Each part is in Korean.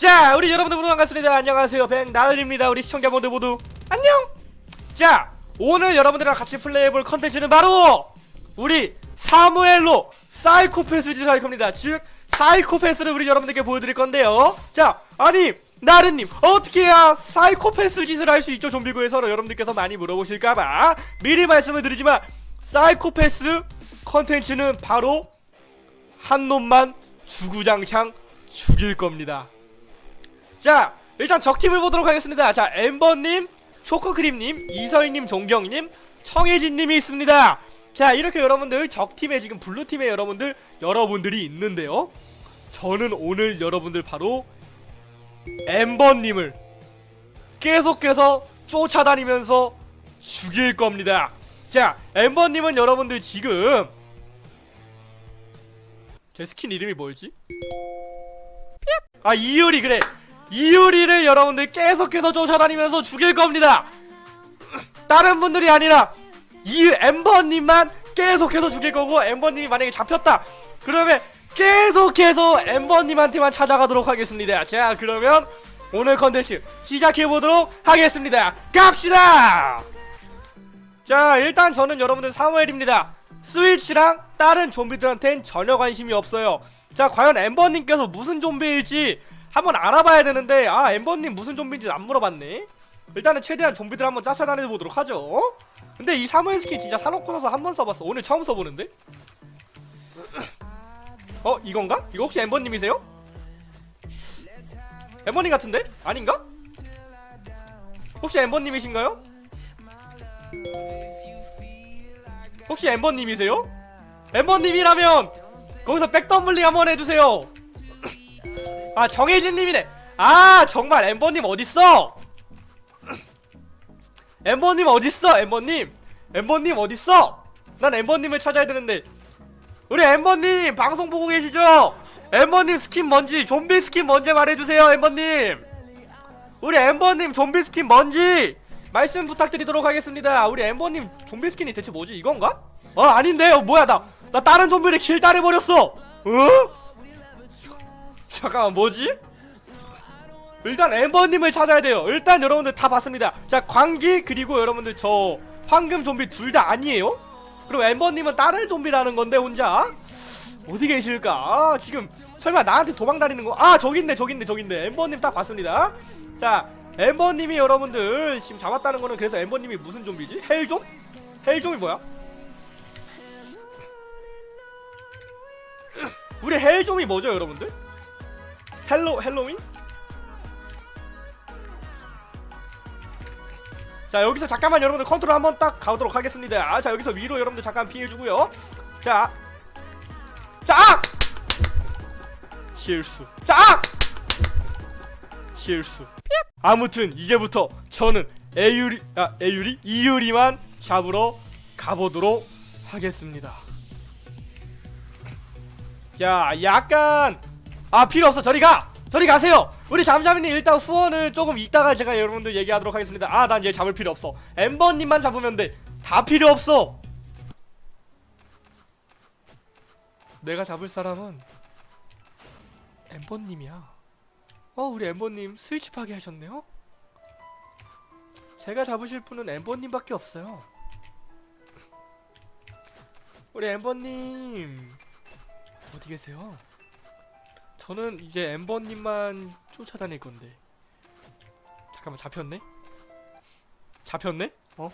자 우리 여러분들 모두 반갑습니다. 안녕하세요. 백나은입니다. 우리 시청자 모두 모두. 안녕! 자 오늘 여러분들과 같이 플레이해볼 컨텐츠는 바로 우리 사무엘로 사이코패스 짓을 할 겁니다. 즉 사이코패스를 우리 여러분들께 보여드릴 건데요. 자 아니 나른님 어떻게 해야 사이코패스 짓을 할 수 있죠? 좀비고에서 여러분들께서 많이 물어보실까봐. 미리 말씀을 드리지만 사이코패스 컨텐츠는 바로 한 놈만 주구장창 죽일 겁니다 자 일단 적팀을 보도록 하겠습니다. 자 엠버님 초코크림님 이서희님 종경님 청혜진님이 있습니다. 자 이렇게 여러분들 적팀에 지금 블루팀에 여러분들 여러분들이 있는데요. 저는 오늘 여러분들 바로 엠버님을 계속해서 쫓아다니면서 죽일 겁니다. 자 엠버님은 여러분들 지금 제 스킨 이름이 뭐였지? 아 이효리 그래 이효리를 여러분들 계속해서 쫓아다니면서 죽일 겁니다. 다른 분들이 아니라 이 엠버님만 계속해서 죽일 거고 엠버님이 만약에 잡혔다. 그러면 계속해서 엠버님한테만 찾아가도록 하겠습니다. 자 그러면 오늘 컨텐츠 시작해보도록 하겠습니다. 갑시다! 자 일단 저는 여러분들 사무엘입니다. 스위치랑 다른 좀비들한텐 전혀 관심이 없어요. 자 과연 엠버님께서 무슨 좀비일지 한번 알아봐야 되는데 아 엠버님 무슨 좀비인지 안 물어봤네 일단은 최대한 좀비들 한번 쫓아다녀 보도록 하죠 근데 이 사무엘 스킨 진짜 사놓고 나서 한 번 써봤어 오늘 처음 써보는데 어 이건가? 이거 혹시 엠버님이세요? 엠버님 같은데? 아닌가? 혹시 엠버님이신가요? 혹시 엠버님이세요? 엠버님이라면 거기서 백덤블링 한번 해주세요 아 정혜진님이네. 아 정말 엠버님 어딨어? 엠버님 어딨어 엠버님? 엠버님 어딨어? 난 엠버님을 찾아야 되는데. 우리 엠버님 방송 보고 계시죠? 엠버님 스킨 뭔지 좀비 스킨 뭔지 말해주세요 엠버님. 우리 엠버님 좀비 스킨 뭔지 말씀 부탁드리도록 하겠습니다. 우리 엠버님 좀비 스킨이 대체 뭐지 이건가? 어 아닌데? 어 뭐야 나나 다른 좀비를 길막해버렸어. 어? 잠깐만 뭐지? 일단 엠버님을 찾아야 돼요 일단 여러분들 다 봤습니다 자 광기 그리고 여러분들 저 황금 좀비 둘 다 아니에요? 그리고 엠버님은 다른 좀비라는 건데 혼자 어디 계실까? 아, 지금 설마 나한테 도망다니는 거? 아 있네 저기 있네 엠버님 딱 봤습니다 자 엠버님이 여러분들 지금 잡았다는 거는 그래서 엠버님이 무슨 좀비지? 헬좀? 헬좀이 뭐야? 우리 헬좀이 뭐죠 여러분들? 헬로 헬로윈? 자 여기서 잠깐만 여러분들 컨트롤 한번 딱 가도록 하겠습니다 아, 자 여기서 위로 여러분들 잠깐 피해주고요 자 자! 아! 실수 자! 아! 실수 아무튼 이제부터 저는 에유리 아 에유리 이유리만 잡으러 가보도록 하겠습니다 야 약간 아 필요 없어. 저리 가! 저리 가세요! 우리 잠잠이님 일단 후원을 조금 이따가 제가 여러분들 얘기하도록 하겠습니다. 아 난 얘 잡을 필요 없어. 엠버님만 잡으면 돼다 필요 없어! 내가 잡을 사람은 엠버님이야. 어 우리 엠버님 스위치 파괴하셨네요? 제가 잡으실 분은 엠버님밖에 없어요. 우리 엠버님 어디 계세요? 저는 이제 엠버님만 쫓아다닐 건데 잠깐만 잡혔네? 잡혔네? 어?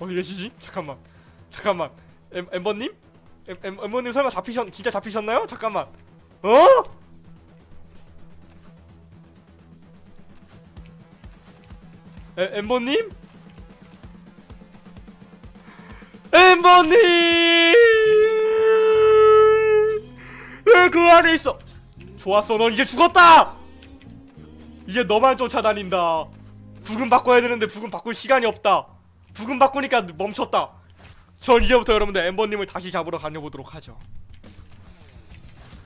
어디 계시지? 잠깐만 잠깐만 엠, 엠버님? 엠, 엠, 엠버님 설마 잡히셨 진짜 잡히셨나요? 잠깐만 어? 에, 엠버님? 엠버님! 왜 그 안에 있어? 좋았어, 넌 이제 죽었다! 이제 너만 쫓아다닌다. 부금 바꿔야 되는데 부금 바꿀 시간이 없다. 부금 바꾸니까 멈췄다. 전 이제부터 여러분들 엠버님을 다시 잡으러 다녀보도록 하죠.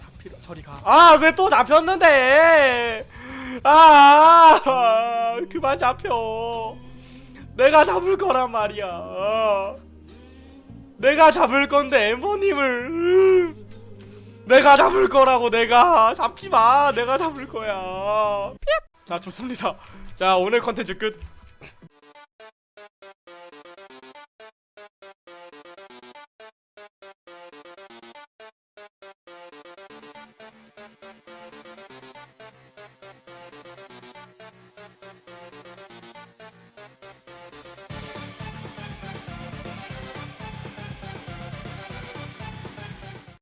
다 필요, 저리 가. 아, 왜 또 잡혔는데? 아, 그만 잡혀. 내가 잡을 거란 말이야. 어. 내가 잡을 건데 엠버님을. 내가 잡을 거라고 내가. 잡지 마. 내가 잡을 거야. 자 좋습니다. 자 오늘 컨텐츠 끝